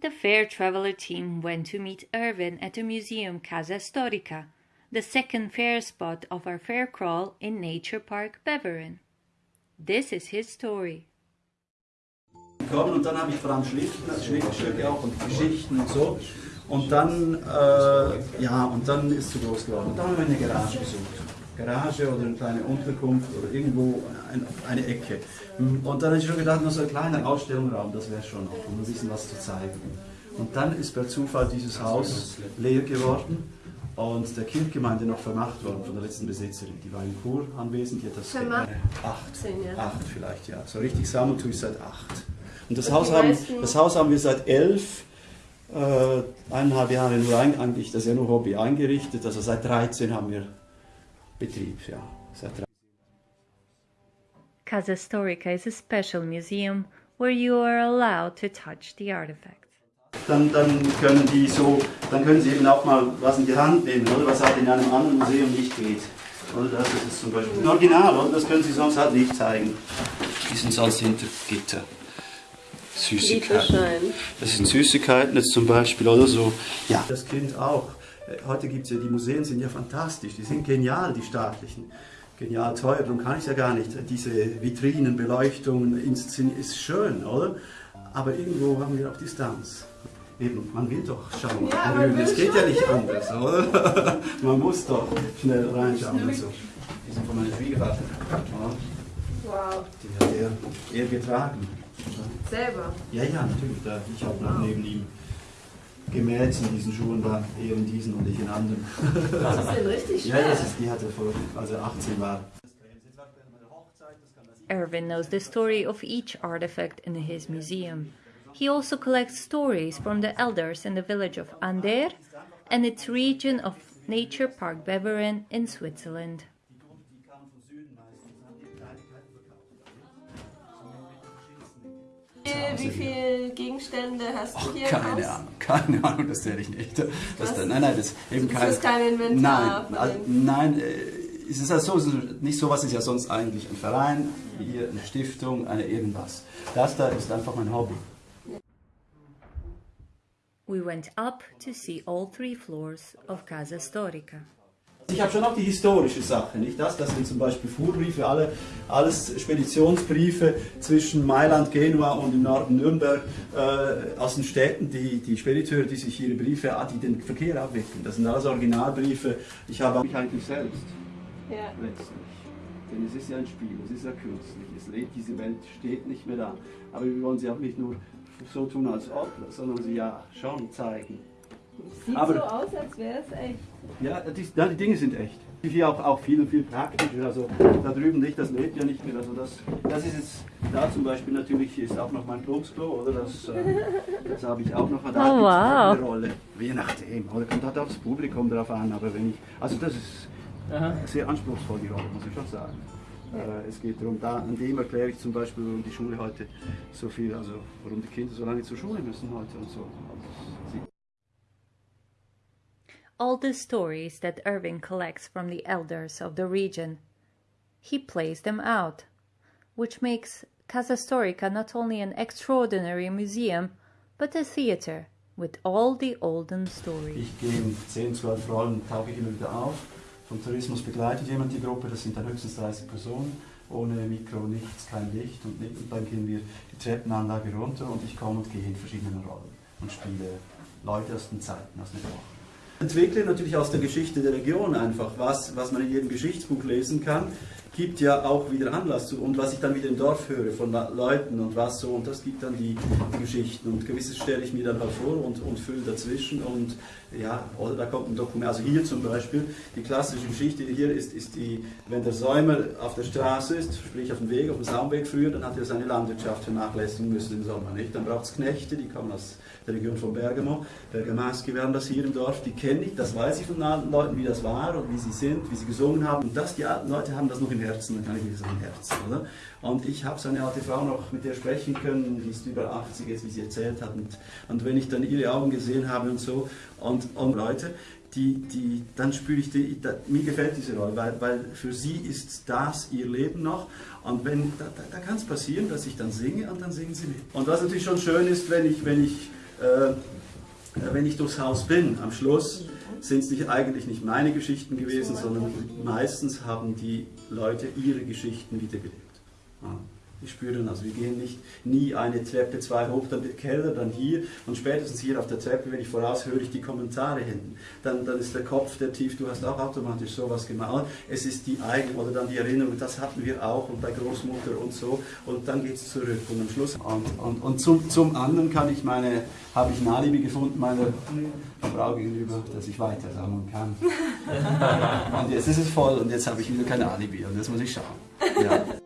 The Fair Traveler team went to meet Irvin at the museum Casa Storica, the second fair spot of our fair crawl in Nature Park Beveren. This is his story. Und dann habe ich auch und Geschichten und so. Und dann, äh, ja, und dann ist es zu groß geworden. Und dann haben wir eine Garage gesucht. Garage oder eine kleine Unterkunft oder irgendwo eine, eine Ecke. Und dann habe ich schon gedacht, nur so ein kleiner Ausstellungsraum, das wäre schon noch, um ein bisschen was zu zeigen. Und dann ist per Zufall dieses Haus leer geworden und der Kindgemeinde noch vermacht worden von der letzten Besitzerin. Die war in Chur anwesend, die hat das Vermacht? Äh, acht, Zehn acht vielleicht, ja. So richtig sammeln tue ich seit acht. Und das, Haus haben, das Haus haben wir seit elf, äh, eineinhalb Jahre nur ein, eigentlich, das ist ja nur Hobby eingerichtet. Also seit 13 haben wir Betrieb, ja. Seit 13. Casa Storica is a special museum where you are allowed to touch the artifacts. Dann, dann können die so, dann können sie eben auch mal was in die Hand nehmen, oder was halt in einem anderen Museum nicht geht. Oder das ist zum Beispiel ein Original, oder? Das können sie sonst halt nicht zeigen. Die sind sonst hinter Gitter. Süßigkeiten. Das sind Süßigkeiten jetzt zum Beispiel oder so. Ja. Das Kind auch. Äh, Heute gibt es ja, die Museen sind ja fantastisch, die sind genial, die staatlichen. Genial teuer, darum kann ich ja gar nicht. Diese Vitrinen, Beleuchtungen, Inszenieren ist schön, oder? Aber irgendwo haben wir auch Distanz. Eben, man will doch schauen. Ja, man will es geht ja nicht anders, oder? man muss doch schnell reinschauen und so. Die sind von meinem Schwiegervater. Ja, Wow. Die hat er, er getragen. Selber. Ja, ja, natürlich. Da, ich habe noch neben ihm gemäht in diesen Schuhen, war er in diesen und ich in anderen. Das ist denn richtig ja, das ist, die hatte vor, als er 18 war. Irvin knows the story of each artifact in his museum. He also collects stories from the elders in the village of Ander and its region of Nature Park Beveren in Switzerland. Wie viele Gegenstände hast du hier Keine? Ahnung, keine Ahnung, das zähle ich nicht. Das, Was? nein, nein, das eben Das kein. ist kein Inventar Nein, also, nein, äh, es ist also so, nicht sowas ist ja sonst eigentlich ein Verein, hier eine Stiftung, eine irgendwas. Das da ist einfach mein Hobby. We went up to see all three floors of Casa Storica. Ich habe schon auch die historische Sache, nicht das? Das sind zum Beispiel Fuhrbriefe, alle, alles Speditionsbriefe zwischen Mailand, Genua und im Norden Nürnberg äh, aus den Städten, die, die Spediteure, die sich ihre Briefe, ah, die den Verkehr abwickeln. Das sind alles Originalbriefe. Ich habe mich eigentlich selbst Ja. letztlich. Denn es ist ja ein Spiel, es ist ja künstlich, es lebt, diese Welt steht nicht mehr da. Aber wir wollen sie auch nicht nur so tun als ob, sondern sie ja schon zeigen. Sieht Aber- so aus, als wäre es echt. Ja, die, ja, die Dinge sind echt. Hier auch, auch viel, viel praktischer. Also da drüben nicht, das lebt ja nicht mehr. Also das, das ist jetzt, da zum Beispiel natürlich ist auch noch mein Plumpsklo, oder? Das, äh, das habe ich auch noch. Da Oh, wow. eine Rolle. Je nachdem, oder? Kommt halt auch das Publikum drauf an. Aber wenn ich, also das ist sehr anspruchsvoll, die Rolle, muss ich schon sagen. Äh, es geht darum, da, an dem erkläre ich zum Beispiel, warum die Schule heute so viel, also warum die Kinder so lange zur Schule müssen heute und so. All the stories that Irving collects from the elders of the region, he plays them out, which makes Casa Storica not only an extraordinary museum, but a theater with all the olden stories. Ich gehe in 10, 12 Rollen, tauche ich immer wieder auf. Vom Tourismus begleitet jemand die Gruppe, das sind dann höchstens 30 Personen, ohne Mikro, nichts, kein Licht und, nicht. und dann gehen wir die Treppenanlage runter und ich komme und gehe in verschiedene Rollen und spiele Leute aus den Zeiten, aus den Epochen. Entwickle natürlich aus der Geschichte der Region einfach, was, was man in jedem Geschichtsbuch lesen kann, gibt ja auch wieder Anlass zu. Und was ich dann wieder im Dorf höre von Leuten und was so, und das gibt dann die, die Geschichten. Und gewisses stelle ich mir dann halt vor und, und fülle dazwischen. Und ja, oder da kommt ein Dokument. Also hier zum Beispiel, die klassische Geschichte hier ist, ist die, wenn der Säumer auf der Straße ist, sprich auf dem Weg, auf dem Saumweg früher, dann hat er seine Landwirtschaft vernachlässigen müssen im Sommer. Nicht? Dann braucht es Knechte, die kommen aus der Region von Bergamo. Bergamaschi werden das hier im Dorf, die kenne ich, das weiß ich von alten Leuten, wie das war und wie sie sind, wie sie gesungen haben. Und das, die alten Leute haben das noch im Herzen, dann kann ich das im Herzen, oder? Und ich habe so eine alte Frau noch mit der sprechen können, die ist über 80 jetzt, wie sie erzählt hat. Und, und wenn ich dann ihre Augen gesehen habe und so, und, und Leute, die, die, dann spüre ich, die, da, mir gefällt diese Rolle, weil, weil für sie ist das ihr Leben noch. Und wenn, da, da, da kann es passieren, dass ich dann singe und dann singen sie mit. Und was natürlich schon schön ist, wenn ich, wenn ich äh, wenn ich durchs Haus bin, am Schluss sind es nicht, eigentlich nicht meine Geschichten gewesen, sondern meistens haben die Leute ihre Geschichten wiedergelebt. Ja. Ich spüre dann, also wir gehen nicht nie eine Treppe zwei hoch, dann der Keller, dann hier und spätestens hier auf der Treppe, wenn ich voraus höre ich die Kommentare hinten. Dann, dann ist der Kopf der tief, du hast auch automatisch sowas gemalt. Es ist die eigene oder dann die Erinnerung, das hatten wir auch und bei Großmutter und so und dann geht es zurück und am Schluss. Und, und, und zum, zum anderen kann ich meine, habe ich ein Alibi gefunden meiner Frau gegenüber, dass ich weiter sammeln kann. und jetzt ist es voll und jetzt habe ich wieder kein Alibi und jetzt muss ich schauen. Ja.